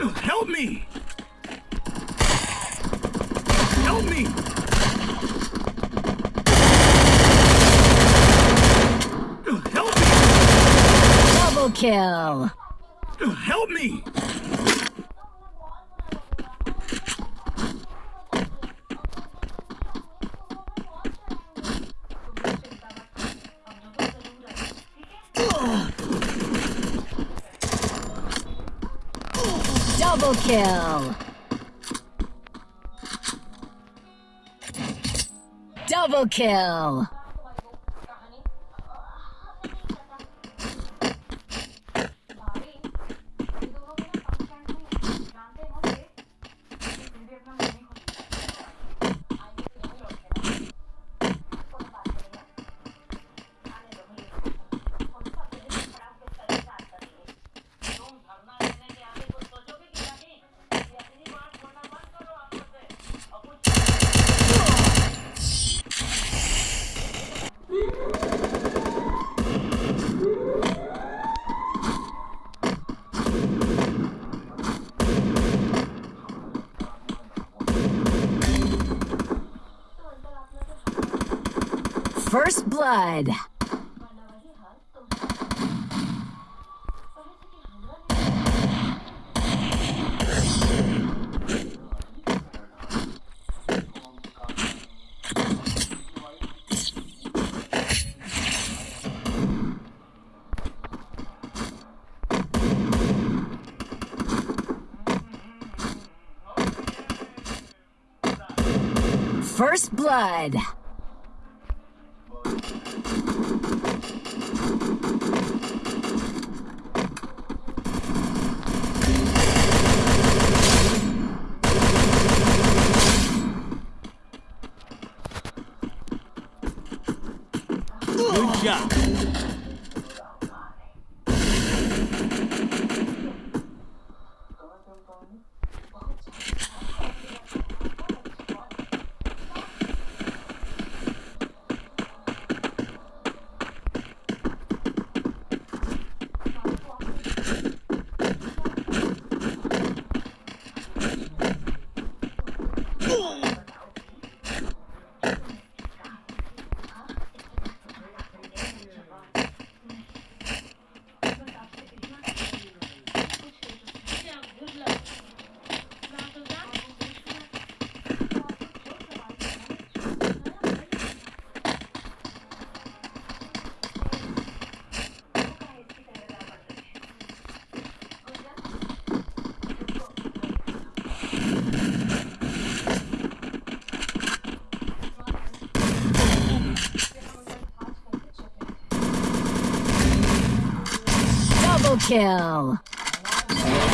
Help me! Help me! Help me! Double kill. Help me! Double kill. Double kill. First blood. First blood. Good job. Double kill.